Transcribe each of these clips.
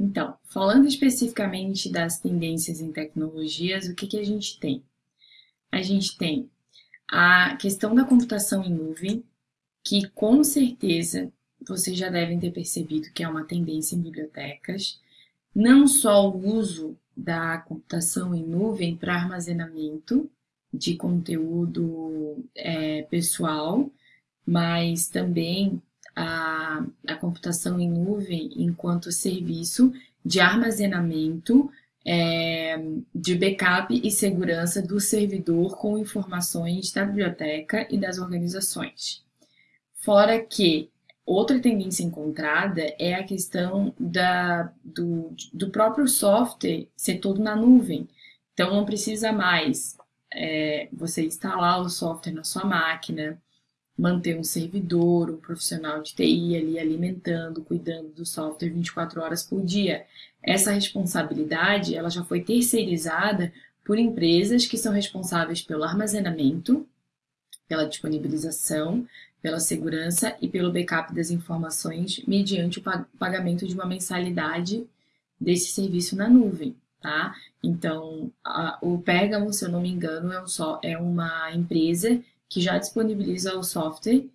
Então, falando especificamente das tendências em tecnologias, o que, que a gente tem? A gente tem a questão da computação em nuvem, que com certeza vocês já devem ter percebido que é uma tendência em bibliotecas, não só o uso da computação em nuvem para armazenamento de conteúdo é, pessoal, mas também a, a computação em nuvem enquanto serviço de armazenamento, é, de backup e segurança do servidor com informações da biblioteca e das organizações. Fora que outra tendência encontrada é a questão da, do, do próprio software ser todo na nuvem. Então não precisa mais é, você instalar o software na sua máquina, manter um servidor, um profissional de TI ali alimentando, cuidando do software 24 horas por dia. Essa responsabilidade ela já foi terceirizada por empresas que são responsáveis pelo armazenamento, pela disponibilização, pela segurança e pelo backup das informações mediante o pagamento de uma mensalidade desse serviço na nuvem. Tá? Então, a, o Pergamo, se eu não me engano, é, um só, é uma empresa que já disponibiliza o software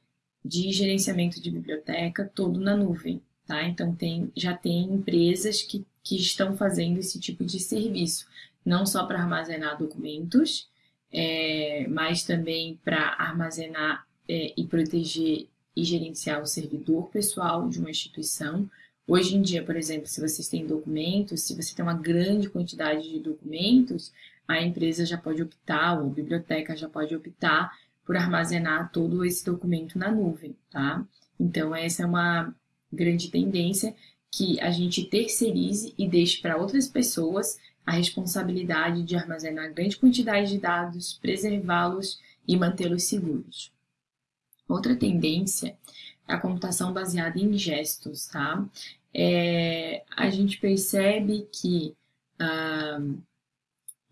de gerenciamento de biblioteca todo na nuvem, tá? Então tem, já tem empresas que, que estão fazendo esse tipo de serviço, não só para armazenar documentos, é, mas também para armazenar é, e proteger e gerenciar o servidor pessoal de uma instituição. Hoje em dia, por exemplo, se vocês têm documentos, se você tem uma grande quantidade de documentos, a empresa já pode optar, ou a biblioteca já pode optar por armazenar todo esse documento na nuvem, tá? Então, essa é uma grande tendência que a gente terceirize e deixe para outras pessoas a responsabilidade de armazenar grande quantidade de dados, preservá-los e mantê-los seguros. Outra tendência é a computação baseada em gestos, tá? É, a gente percebe que ah,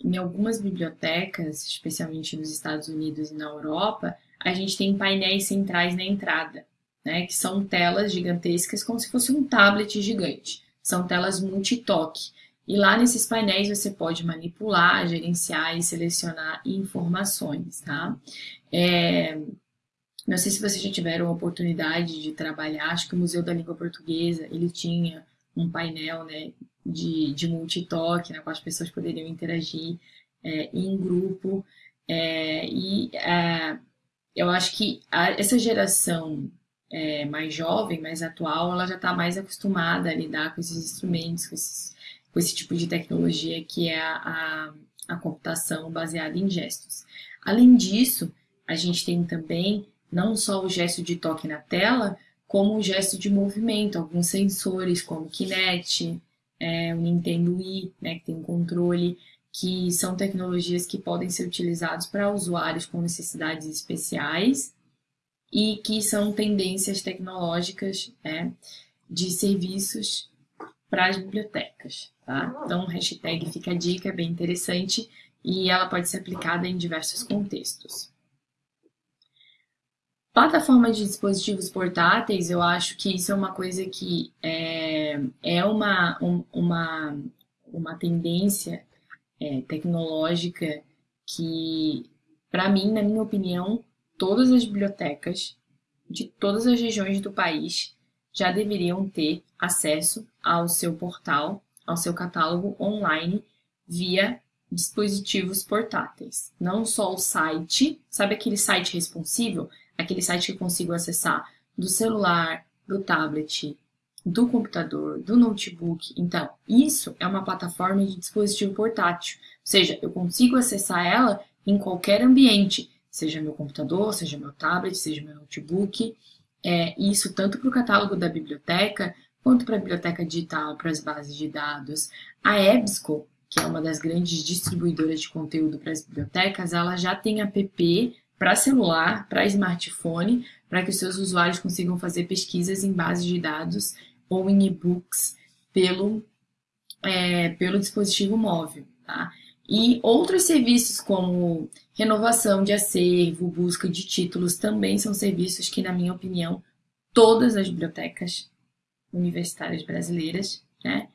em algumas bibliotecas, especialmente nos Estados Unidos e na Europa, a gente tem painéis centrais na entrada, né, que são telas gigantescas, como se fosse um tablet gigante. São telas multitoque. E lá nesses painéis você pode manipular, gerenciar e selecionar informações, tá? É, não sei se vocês já tiveram a oportunidade de trabalhar, acho que o Museu da Língua Portuguesa, ele tinha um painel, né, de, de multitoque, na qual as pessoas poderiam interagir é, em grupo. É, e é, eu acho que a, essa geração é, mais jovem, mais atual, ela já está mais acostumada a lidar com esses instrumentos, com, esses, com esse tipo de tecnologia que é a, a, a computação baseada em gestos. Além disso, a gente tem também não só o gesto de toque na tela, como o gesto de movimento, alguns sensores como Kinect, é, o Nintendo Wii, né, que tem controle, que são tecnologias que podem ser utilizadas para usuários com necessidades especiais e que são tendências tecnológicas né, de serviços para as bibliotecas. Tá? Então, hashtag fica a dica, é bem interessante e ela pode ser aplicada em diversos contextos. Plataforma de dispositivos portáteis, eu acho que isso é uma coisa que é, é uma, um, uma, uma tendência é, tecnológica que, para mim, na minha opinião, todas as bibliotecas de todas as regiões do país já deveriam ter acesso ao seu portal, ao seu catálogo online via dispositivos portáteis. Não só o site, sabe aquele site responsivo? Aquele site que eu consigo acessar do celular, do tablet, do computador, do notebook. Então, isso é uma plataforma de dispositivo portátil, ou seja, eu consigo acessar ela em qualquer ambiente, seja meu computador, seja meu tablet, seja meu notebook. É, isso tanto para o catálogo da biblioteca, quanto para a biblioteca digital, para as bases de dados. A EBSCO, que é uma das grandes distribuidoras de conteúdo para as bibliotecas, ela já tem app para celular, para smartphone, para que os seus usuários consigam fazer pesquisas em bases de dados ou em e-books pelo, é, pelo dispositivo móvel. Tá? E outros serviços como renovação de acervo, busca de títulos, também são serviços que, na minha opinião, todas as bibliotecas universitárias brasileiras né,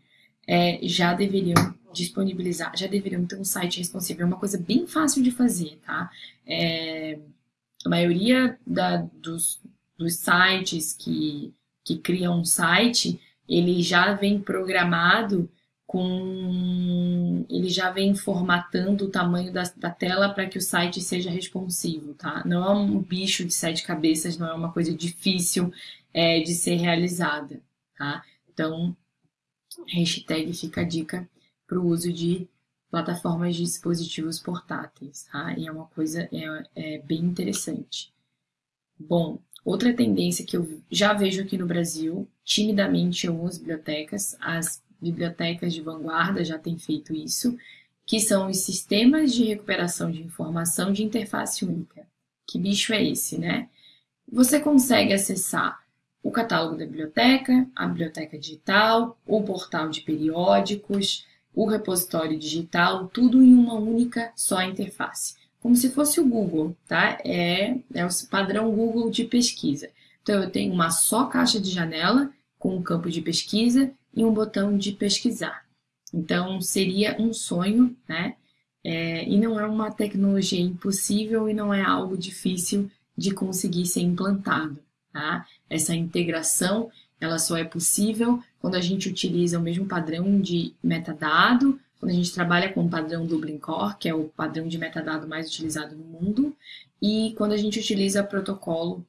é, já deveriam disponibilizar, já deveriam ter um site responsivo. É uma coisa bem fácil de fazer, tá? É, a maioria da, dos, dos sites que, que criam um site, ele já vem programado com. Ele já vem formatando o tamanho da, da tela para que o site seja responsivo, tá? Não é um bicho de sete cabeças, não é uma coisa difícil é, de ser realizada, tá? Então, hashtag fica a dica para o uso de plataformas de dispositivos portáteis, tá? E é uma coisa é, é bem interessante. Bom, outra tendência que eu já vejo aqui no Brasil, timidamente em algumas bibliotecas, as bibliotecas de vanguarda já têm feito isso, que são os sistemas de recuperação de informação de interface única. Que bicho é esse, né? Você consegue acessar o catálogo da biblioteca, a biblioteca digital, o portal de periódicos, o repositório digital, tudo em uma única só interface. Como se fosse o Google, tá? É, é o padrão Google de pesquisa. Então, eu tenho uma só caixa de janela com um campo de pesquisa e um botão de pesquisar. Então, seria um sonho, né? É, e não é uma tecnologia impossível e não é algo difícil de conseguir ser implantado. Tá? Essa integração ela só é possível quando a gente utiliza o mesmo padrão de metadado, quando a gente trabalha com o padrão Dublin Core, que é o padrão de metadado mais utilizado no mundo, e quando a gente utiliza protocolo,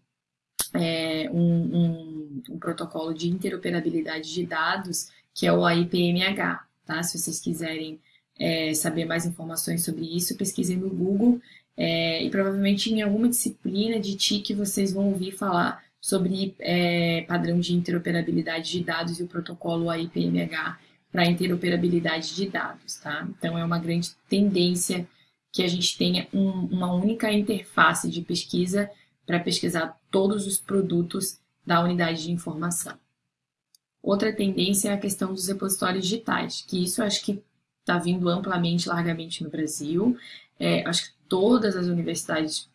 é, um, um, um, protocolo de interoperabilidade de dados, que é o AIPMH. Tá? Se vocês quiserem é, saber mais informações sobre isso, pesquisem no Google, é, e provavelmente em alguma disciplina de TIC vocês vão ouvir falar sobre é, padrão de interoperabilidade de dados e o protocolo AIPMH para interoperabilidade de dados, tá? Então é uma grande tendência que a gente tenha um, uma única interface de pesquisa para pesquisar todos os produtos da unidade de informação. Outra tendência é a questão dos repositórios digitais, que isso acho que está vindo amplamente, largamente no Brasil. É, acho que todas as universidades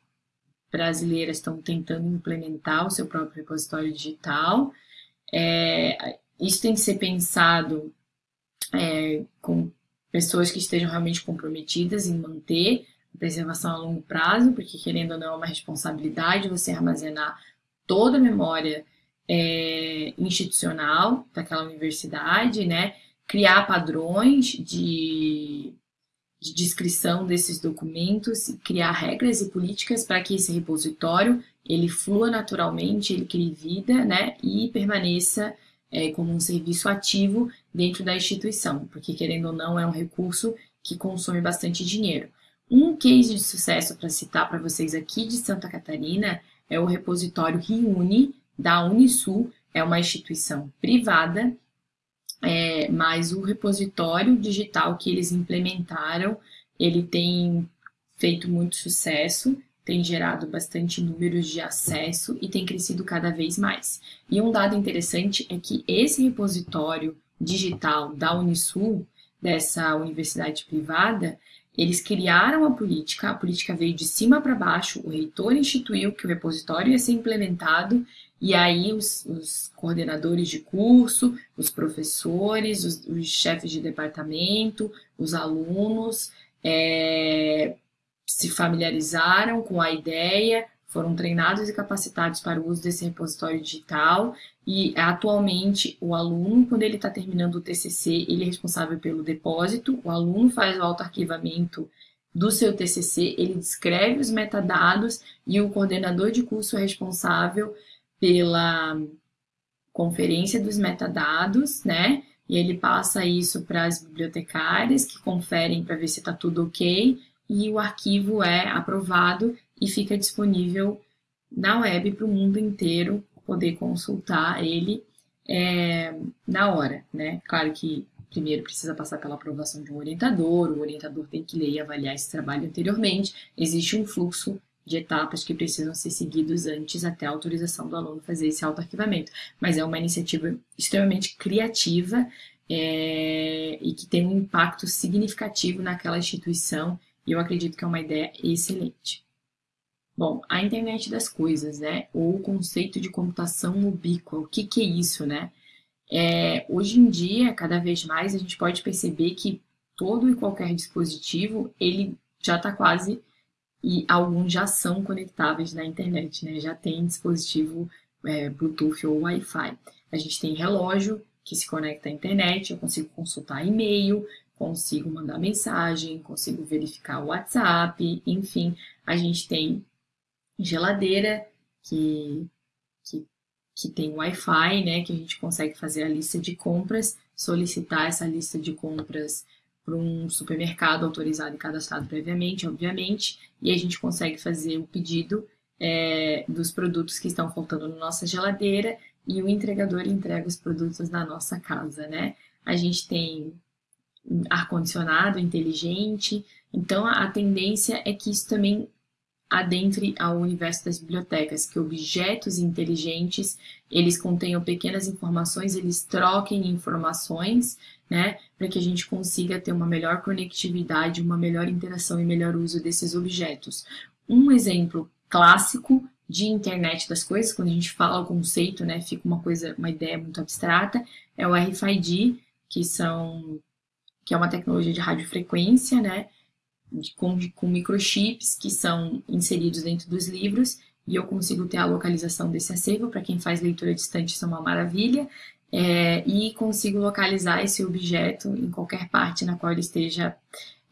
brasileiras estão tentando implementar o seu próprio repositório digital. É, isso tem que ser pensado é, com pessoas que estejam realmente comprometidas em manter a preservação a longo prazo, porque querendo ou não é uma responsabilidade você armazenar toda a memória é, institucional daquela universidade, né? Criar padrões de de descrição desses documentos, criar regras e políticas para que esse repositório ele flua naturalmente, ele crie vida, né, e permaneça é, como um serviço ativo dentro da instituição, porque querendo ou não é um recurso que consome bastante dinheiro. Um case de sucesso para citar para vocês aqui de Santa Catarina é o repositório Riune da Unisul, é uma instituição privada é, mas o repositório digital que eles implementaram, ele tem feito muito sucesso, tem gerado bastante números de acesso e tem crescido cada vez mais. E um dado interessante é que esse repositório digital da Unisul, dessa universidade privada, eles criaram a política, a política veio de cima para baixo, o reitor instituiu que o repositório ia ser implementado e aí os, os coordenadores de curso, os professores, os, os chefes de departamento, os alunos é, se familiarizaram com a ideia, foram treinados e capacitados para o uso desse repositório digital. E atualmente o aluno, quando ele está terminando o TCC, ele é responsável pelo depósito, o aluno faz o autoarquivamento do seu TCC, ele descreve os metadados e o coordenador de curso é responsável pela conferência dos metadados, né? E ele passa isso para as bibliotecárias que conferem para ver se está tudo ok e o arquivo é aprovado e fica disponível na web para o mundo inteiro poder consultar ele é, na hora, né? Claro que primeiro precisa passar pela aprovação de um orientador, o orientador tem que ler e avaliar esse trabalho anteriormente, existe um fluxo de etapas que precisam ser seguidos antes até a autorização do aluno fazer esse autoarquivamento. Mas é uma iniciativa extremamente criativa é, e que tem um impacto significativo naquela instituição e eu acredito que é uma ideia excelente. Bom, a internet das coisas, né? Ou o conceito de computação ubíqua. O que, que é isso, né? É, hoje em dia, cada vez mais, a gente pode perceber que todo e qualquer dispositivo, ele já está quase, e alguns já são conectáveis na internet, né? Já tem dispositivo é, Bluetooth ou Wi-Fi. A gente tem relógio que se conecta à internet, eu consigo consultar e-mail, consigo mandar mensagem, consigo verificar o WhatsApp, enfim, a gente tem geladeira que, que, que tem Wi-Fi, né, que a gente consegue fazer a lista de compras, solicitar essa lista de compras para um supermercado autorizado e cadastrado previamente, obviamente, e a gente consegue fazer o pedido é, dos produtos que estão faltando na nossa geladeira e o entregador entrega os produtos na nossa casa, né? A gente tem ar-condicionado inteligente, então a tendência é que isso também adentre ao universo das bibliotecas, que objetos inteligentes, eles contenham pequenas informações, eles troquem informações, né, para que a gente consiga ter uma melhor conectividade, uma melhor interação e melhor uso desses objetos. Um exemplo clássico de internet das coisas, quando a gente fala o conceito, né, fica uma coisa, uma ideia muito abstrata, é o RFID, que são que é uma tecnologia de radiofrequência, né, com, com microchips que são inseridos dentro dos livros e eu consigo ter a localização desse acervo, para quem faz leitura distante isso é uma maravilha, é, e consigo localizar esse objeto em qualquer parte na qual ele esteja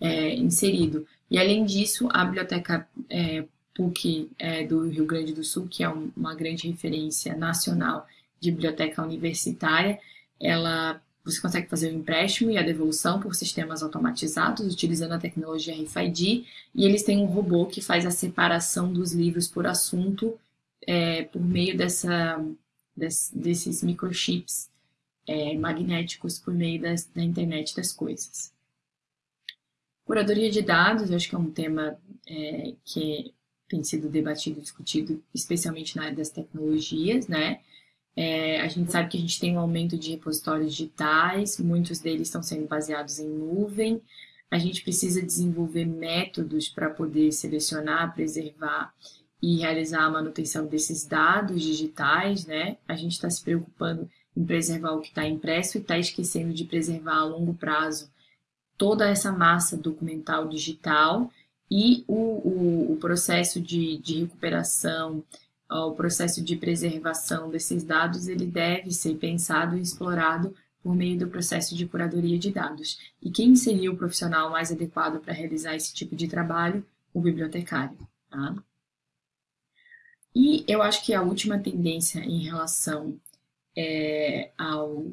é, inserido. E além disso, a biblioteca é, PUC é, do Rio Grande do Sul, que é um, uma grande referência nacional de biblioteca universitária, ela você consegue fazer o empréstimo e a devolução por sistemas automatizados utilizando a tecnologia RFID e eles têm um robô que faz a separação dos livros por assunto é, por meio dessa, des, desses microchips é, magnéticos por meio das, da internet das coisas. Curadoria de dados, eu acho que é um tema é, que tem sido debatido e discutido, especialmente na área das tecnologias, né? É, a gente sabe que a gente tem um aumento de repositórios digitais, muitos deles estão sendo baseados em nuvem. A gente precisa desenvolver métodos para poder selecionar, preservar e realizar a manutenção desses dados digitais, né? A gente está se preocupando em preservar o que está impresso e está esquecendo de preservar a longo prazo toda essa massa documental digital e o, o, o processo de, de recuperação o processo de preservação desses dados ele deve ser pensado e explorado por meio do processo de curadoria de dados. E quem seria o profissional mais adequado para realizar esse tipo de trabalho? O bibliotecário. Tá? E eu acho que a última tendência em relação é, ao,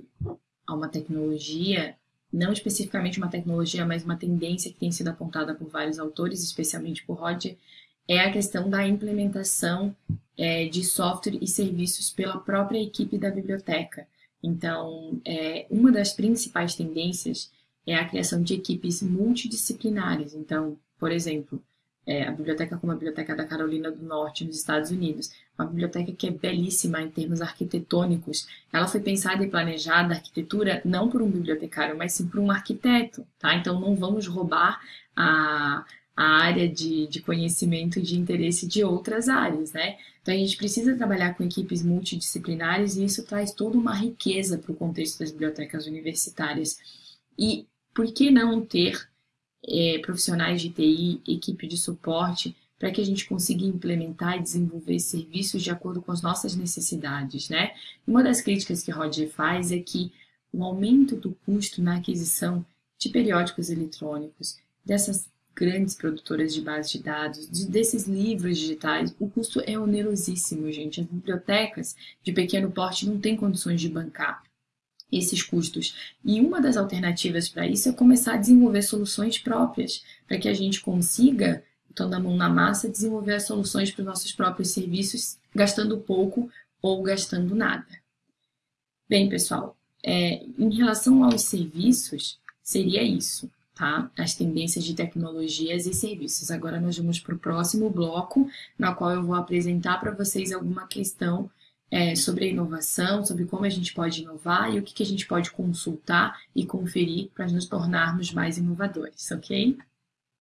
a uma tecnologia, não especificamente uma tecnologia, mas uma tendência que tem sido apontada por vários autores, especialmente por Roger, é a questão da implementação é, de software e serviços pela própria equipe da biblioteca. Então, é, uma das principais tendências é a criação de equipes multidisciplinares. Então, por exemplo, é, a biblioteca como a Biblioteca da Carolina do Norte, nos Estados Unidos, uma biblioteca que é belíssima em termos arquitetônicos. Ela foi pensada e planejada, a arquitetura, não por um bibliotecário, mas sim por um arquiteto, tá? Então, não vamos roubar a, a área de, de conhecimento e de interesse de outras áreas, né? Então a gente precisa trabalhar com equipes multidisciplinares e isso traz toda uma riqueza para o contexto das bibliotecas universitárias. E por que não ter é, profissionais de TI, equipe de suporte, para que a gente consiga implementar e desenvolver serviços de acordo com as nossas necessidades, né? Uma das críticas que Roger faz é que o aumento do custo na aquisição de periódicos eletrônicos, dessas grandes produtoras de base de dados, de, desses livros digitais, o custo é onerosíssimo, gente. As bibliotecas de pequeno porte não têm condições de bancar esses custos. E uma das alternativas para isso é começar a desenvolver soluções próprias, para que a gente consiga, então da mão na massa, desenvolver as soluções para os nossos próprios serviços, gastando pouco ou gastando nada. Bem, pessoal, é, em relação aos serviços, seria isso tá? As tendências de tecnologias e serviços. Agora nós vamos para o próximo bloco, na qual eu vou apresentar para vocês alguma questão é, sobre a inovação, sobre como a gente pode inovar e o que, que a gente pode consultar e conferir para nos tornarmos mais inovadores, ok?